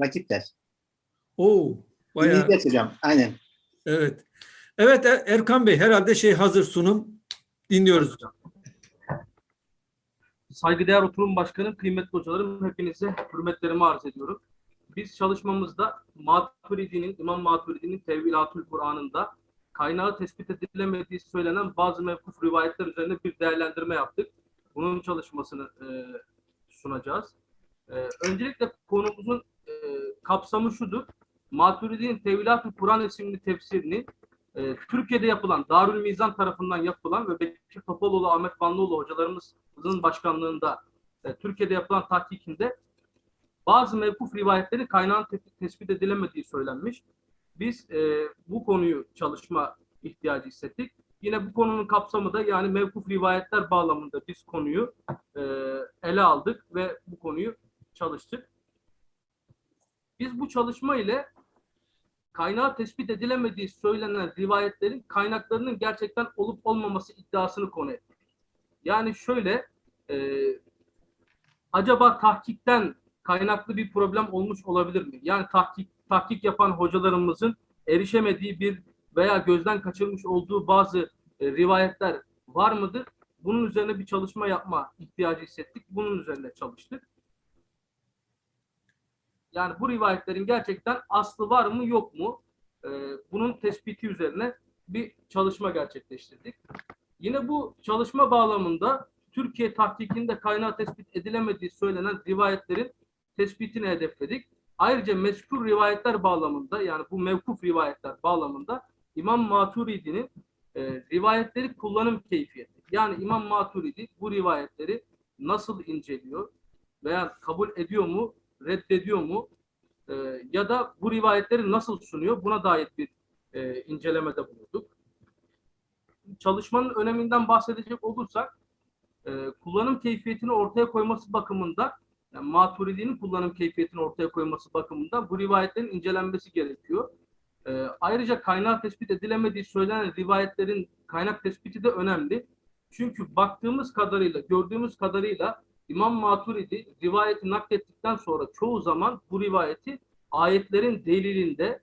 rakipler. Oo, bayağı. İngilizce hocam. Aynen. Evet. Evet Er- Erkan Bey herhalde şey hazır sunum. Dinliyoruz. Saygıdeğer oturum başkanım, kıymetli hocalarım hepinize hürmetlerimi arz ediyorum. Biz çalışmamızda Maturidi'nin, İmam Maturidi'nin Tevhilatül Kur'an'ında kaynağı tespit edilemediği söylenen bazı mevkuf rivayetler üzerine bir değerlendirme yaptık. Bunun çalışmasını e, sunacağız. E, öncelikle konumuzun e, kapsamı şudur. Maturidi'nin Tevhilatül Kur'an isimli tefsirini e, Türkiye'de yapılan, Darül Mizan tarafından yapılan ve Bekir Topaloğlu, Ahmet Vanlıoğlu hocalarımızın başkanlığında e, Türkiye'de yapılan tahkikinde bazı mevkuf rivayetlerin kaynağın te- tespit edilemediği söylenmiş. Biz e, bu konuyu çalışma ihtiyacı hissettik. Yine bu konunun kapsamı da yani mevkuf rivayetler bağlamında biz konuyu e, ele aldık ve bu konuyu çalıştık. Biz bu çalışma ile kaynağı tespit edilemediği söylenen rivayetlerin kaynaklarının gerçekten olup olmaması iddiasını konu ettik. Yani şöyle, e, acaba tahkikten kaynaklı bir problem olmuş olabilir mi? Yani tahkik, tahkik yapan hocalarımızın erişemediği bir veya gözden kaçırmış olduğu bazı e, rivayetler var mıdır? Bunun üzerine bir çalışma yapma ihtiyacı hissettik. Bunun üzerine çalıştık. Yani bu rivayetlerin gerçekten aslı var mı yok mu? Ee, bunun tespiti üzerine bir çalışma gerçekleştirdik. Yine bu çalışma bağlamında Türkiye tahkikinde kaynağı tespit edilemediği söylenen rivayetlerin tespitini hedefledik. Ayrıca mezkur rivayetler bağlamında yani bu mevkuf rivayetler bağlamında İmam Maturidi'nin e, rivayetleri kullanım keyfiyeti. Yani İmam Maturidi bu rivayetleri nasıl inceliyor veya kabul ediyor mu, reddediyor mu e, ya da bu rivayetleri nasıl sunuyor buna dair bir e, incelemede bulunduk. Çalışmanın öneminden bahsedecek olursak e, kullanım keyfiyetini ortaya koyması bakımından yani Maturidi'nin kullanım keyfiyetini ortaya koyması bakımından bu rivayetlerin incelenmesi gerekiyor. E, ayrıca kaynağı tespit edilemediği söylenen rivayetlerin kaynak tespiti de önemli. Çünkü baktığımız kadarıyla, gördüğümüz kadarıyla İmam Maturidi rivayeti naklettikten sonra çoğu zaman bu rivayeti ayetlerin delilinde,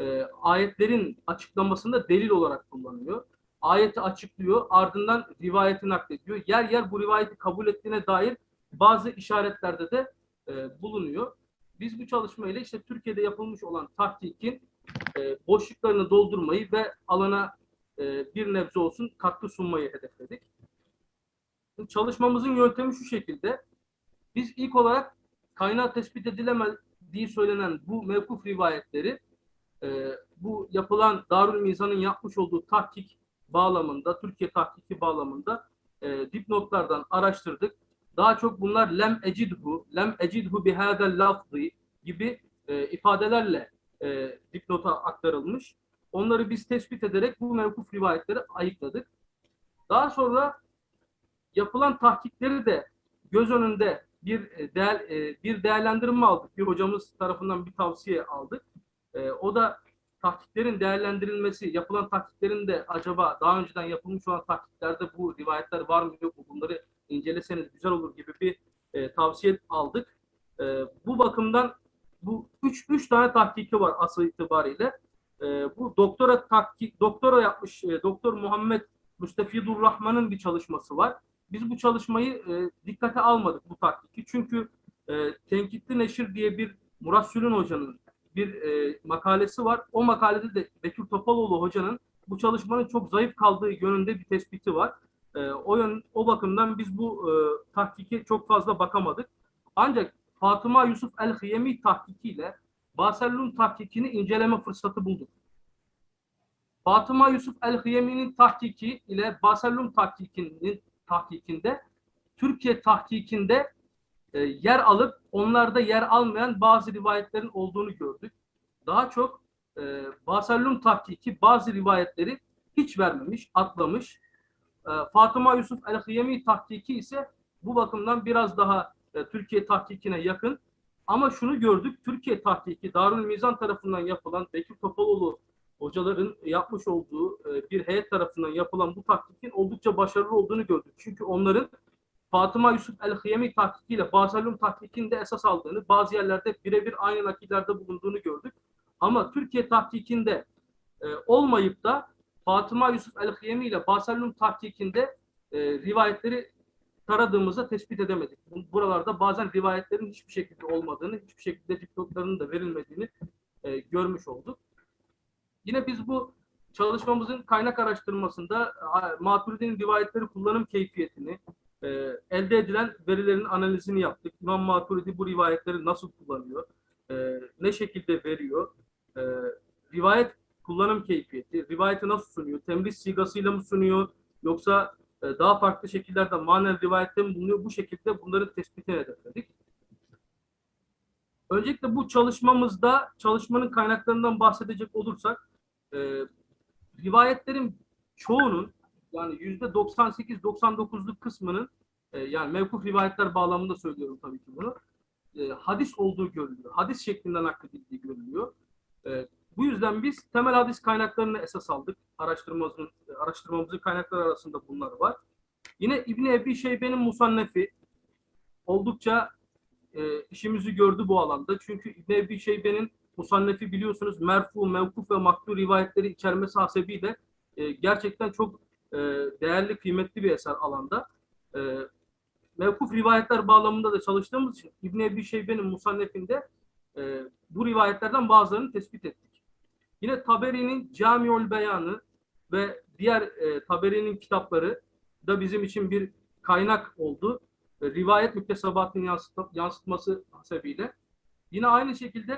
e, ayetlerin açıklamasında delil olarak kullanıyor. Ayeti açıklıyor, ardından rivayeti naklediyor. Yer yer bu rivayeti kabul ettiğine dair bazı işaretlerde de e, bulunuyor. Biz bu çalışmayla işte Türkiye'de yapılmış olan tahkikin e, boşluklarını doldurmayı ve alana e, bir nebze olsun katkı sunmayı hedefledik. Çalışmamızın yöntemi şu şekilde. Biz ilk olarak kaynağı tespit edilemediği söylenen bu mevkuf rivayetleri e, bu yapılan Darül Mizan'ın yapmış olduğu tahkik bağlamında, Türkiye tahkiki bağlamında e, dipnotlardan araştırdık. Daha çok bunlar lem ecidhu, lem ecidhu bihâdel lafzı gibi e, ifadelerle e, dipnota aktarılmış. Onları biz tespit ederek bu mevkuf rivayetleri ayıkladık. Daha sonra yapılan tahkikleri de göz önünde bir e, değer, e, bir değerlendirme aldık. Bir hocamız tarafından bir tavsiye aldık. E, o da tahkiklerin değerlendirilmesi, yapılan tahkiklerin de acaba daha önceden yapılmış olan tahkiklerde bu rivayetler var mı yok mu bunları inceleseniz güzel olur gibi bir e, tavsiye aldık. E, bu bakımdan bu üç, üç tane tahkiki var asıl itibariyle. E, bu doktora tahkik, doktora yapmış e, Doktor Muhammed Müstefidur Rahman'ın bir çalışması var. Biz bu çalışmayı e, dikkate almadık bu tahkiki. Çünkü e, Tenkitli Neşir diye bir Murat Sülün Hoca'nın bir e, makalesi var. O makalede de Bekir Topaloğlu Hoca'nın bu çalışmanın çok zayıf kaldığı yönünde bir tespiti var. E, o yön, o bakımdan biz bu e, tahkike çok fazla bakamadık. Ancak Fatıma Yusuf El-Hiyemi tahkikiyle Basellum tahkikini inceleme fırsatı bulduk. Fatıma Yusuf El-Hiyemi'nin tahkiki ile Basellum tahkikinin tahkikinde Türkiye tahkikinde e, yer alıp onlarda yer almayan bazı rivayetlerin olduğunu gördük. Daha çok e, Basellum tahkiki bazı rivayetleri hiç vermemiş, atlamış. E, Fatıma Yusuf El-Hiyemi tahkiki ise bu bakımdan biraz daha e, Türkiye tahkikine yakın. Ama şunu gördük, Türkiye tahkiki Darül Mizan tarafından yapılan Bekir Topaloğlu hocaların yapmış olduğu e, bir heyet tarafından yapılan bu tahkikin oldukça başarılı olduğunu gördük. Çünkü onların Fatıma Yusuf el-Hıyemi tahkikiyle Basalum tahkikinde esas aldığını, bazı yerlerde birebir aynı nakillerde bulunduğunu gördük. Ama Türkiye tahkikinde e, olmayıp da Fatıma Yusuf el-Hıyemi ile Basalum tahkikinde e, rivayetleri taradığımızda tespit edemedik. Bu- Buralarda bazen rivayetlerin hiçbir şekilde olmadığını, hiçbir şekilde dipnotlarının da verilmediğini görmüş olduk. Yine biz bu çalışmamızın kaynak araştırmasında a, Maturidi'nin rivayetleri kullanım keyfiyetini, e, elde edilen verilerin analizini yaptık. İmam Maturidi bu rivayetleri nasıl kullanıyor, e, ne şekilde veriyor, e, rivayet kullanım keyfiyeti, rivayeti nasıl sunuyor, temriz sigasıyla mı sunuyor, yoksa e, daha farklı şekillerde manen rivayette mi bulunuyor, bu şekilde bunların tespitini hedefledik. Öncelikle bu çalışmamızda çalışmanın kaynaklarından bahsedecek olursak e, rivayetlerin çoğunun yani yüzde 98-99'luk kısmının e, yani mevkuf rivayetler bağlamında söylüyorum tabii ki bunu e, hadis olduğu görülüyor. Hadis şeklinde nakledildiği görülüyor. E, bu yüzden biz temel hadis kaynaklarını esas aldık. Araştırmamızın, araştırmamızın kaynakları arasında bunlar var. Yine İbni Ebi Şeybe'nin Musannefi oldukça e, işimizi gördü bu alanda. Çünkü İbni Ebi Şeybe'nin Musannefi biliyorsunuz merfu, mevkuf ve maktu rivayetleri içermesi hasebiyle e, gerçekten çok e, değerli, kıymetli bir eser alanda. E, mevkuf rivayetler bağlamında da çalıştığımız için İbn Ebi Şeybe'nin Musannef'inde e, bu rivayetlerden bazılarını tespit ettik. Yine Taberi'nin Camiul Beyanı ve diğer e, Taberi'nin kitapları da bizim için bir kaynak oldu. E, rivayet müktesebatının yansıt- yansıtması hasebiyle. Yine aynı şekilde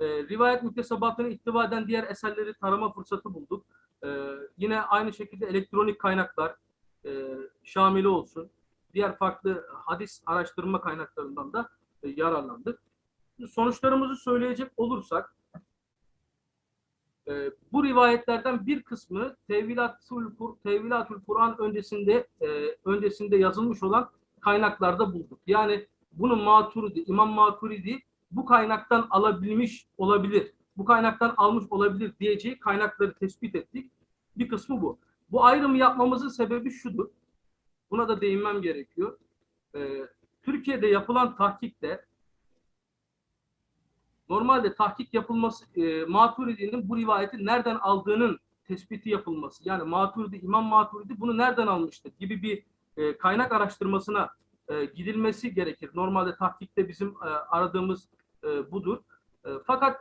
e, rivayet müktesebatını ihtiva eden diğer eserleri tarama fırsatı bulduk. E, yine aynı şekilde elektronik kaynaklar, e, Şamili olsun, diğer farklı hadis araştırma kaynaklarından da e, yararlandık. Sonuçlarımızı söyleyecek olursak, e, bu rivayetlerden bir kısmı Tevilatul Kur'an öncesinde e, öncesinde yazılmış olan kaynaklarda bulduk. Yani bunu Maturidi, İmam Maturidi bu kaynaktan alabilmiş olabilir, bu kaynaktan almış olabilir diyeceği kaynakları tespit ettik. Bir kısmı bu. Bu ayrımı yapmamızın sebebi şudur. Buna da değinmem gerekiyor. Ee, Türkiye'de yapılan tahkikte normalde tahkik yapılması e, Maturidi'nin bu rivayeti nereden aldığının tespiti yapılması. Yani Maturidi, İmam Maturidi bunu nereden almıştır gibi bir e, kaynak araştırmasına e, gidilmesi gerekir. Normalde tahkikte bizim e, aradığımız e, budur. E, fakat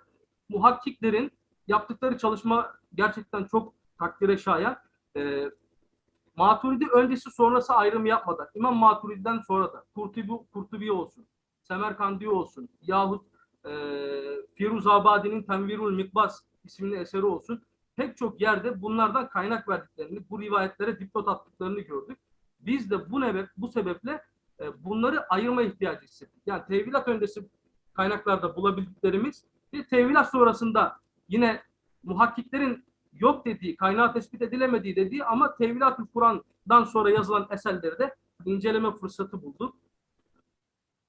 muhakkiklerin yaptıkları çalışma gerçekten çok takdire şayan. E, Maturidi öncesi sonrası ayrım yapmadan, İmam Maturidi'den sonra da Kurtubi, Kurtubi olsun, Semerkandi olsun yahut e, Firuz Abadi'nin Tenvirul Mikbas isimli eseri olsun pek çok yerde bunlardan kaynak verdiklerini, bu rivayetlere dipnot attıklarını gördük. Biz de bu, nebe, bu sebeple e, bunları ayırma ihtiyacı hissettik. Yani tevilat öncesi kaynaklarda bulabildiklerimiz ve tevilat sonrasında yine muhakkiklerin yok dediği, kaynağı tespit edilemediği dediği ama Tevilat-ı Kur'an'dan sonra yazılan eserleri de inceleme fırsatı bulduk.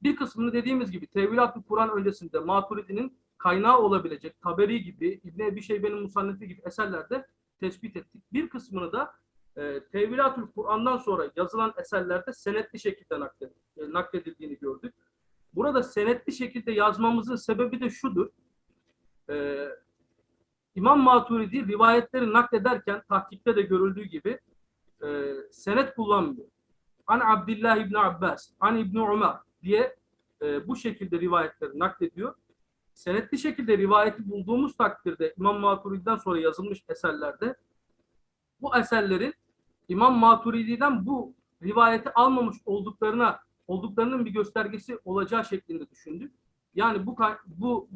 Bir kısmını dediğimiz gibi Tevilat-ı Kur'an öncesinde Maturidi'nin kaynağı olabilecek Taberi gibi, İbn Ebi Şeybe'nin Musannefi gibi eserlerde tespit ettik. Bir kısmını da e, Tevilat-ı Kur'an'dan sonra yazılan eserlerde senetli şekilde nakledildi, e, nakledildiğini gördük. Burada senetli şekilde yazmamızın sebebi de şudur. E, İmam Maturidi rivayetleri naklederken tahkikte de görüldüğü gibi e, senet kullanmıyor. An Abdullah İbni Abbas, An İbni Umar diye e, bu şekilde rivayetleri naklediyor. Senetli şekilde rivayeti bulduğumuz takdirde İmam Maturidi'den sonra yazılmış eserlerde bu eserlerin İmam Maturidi'den bu rivayeti almamış olduklarına olduklarının bir göstergesi olacağı şeklinde düşündük. Yani bu bu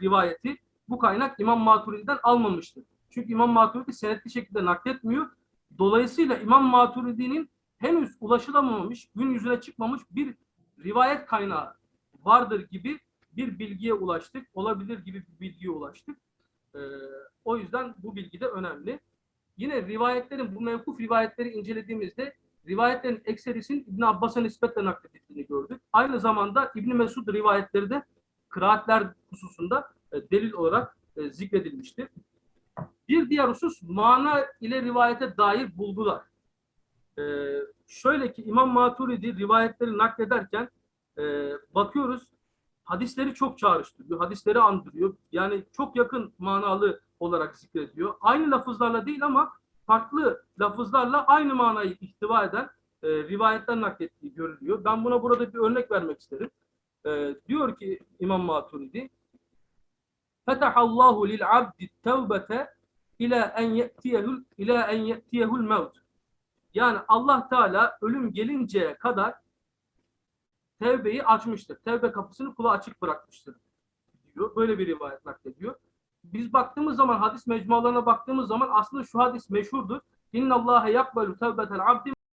rivayeti bu kaynak İmam Maturidi'den almamıştır. Çünkü İmam Maturidi senetli şekilde nakletmiyor. Dolayısıyla İmam Maturidi'nin henüz ulaşılamamış, gün yüzüne çıkmamış bir rivayet kaynağı vardır gibi bir bilgiye ulaştık. Olabilir gibi bir bilgiye ulaştık. Ee, o yüzden bu bilgi de önemli. Yine rivayetlerin, bu mevkuf rivayetleri incelediğimizde rivayetlerin ekserisinin İbn Abbas'a nispetle nakledildiğini gördük. Aynı zamanda İbn Mesud rivayetleri de kıraatler hususunda e, delil olarak e, zikredilmiştir. Bir diğer husus mana ile rivayete dair bulgular. E, şöyle ki İmam Maturidi rivayetleri naklederken e, bakıyoruz hadisleri çok çağrıştırıyor. Hadisleri andırıyor. Yani çok yakın manalı olarak zikrediyor. Aynı lafızlarla değil ama farklı lafızlarla aynı manayı ihtiva eden e, rivayetler naklettiği görülüyor. Ben buna burada bir örnek vermek isterim. E, diyor ki İmam Maturidi Fetahallahu lil abdi tevbete ila en ye'tiyehu ila en ye'tiyehu'l. Yani Allah Teala ölüm gelinceye kadar tevbeyi açmıştır. Tevbe kapısını kula açık bırakmıştır diyor. Böyle bir rivayet naklediyor. Biz baktığımız zaman hadis mecmualarına baktığımız zaman aslında şu hadis meşhurdur. İnna Allahe yakbalu tevbetel abdi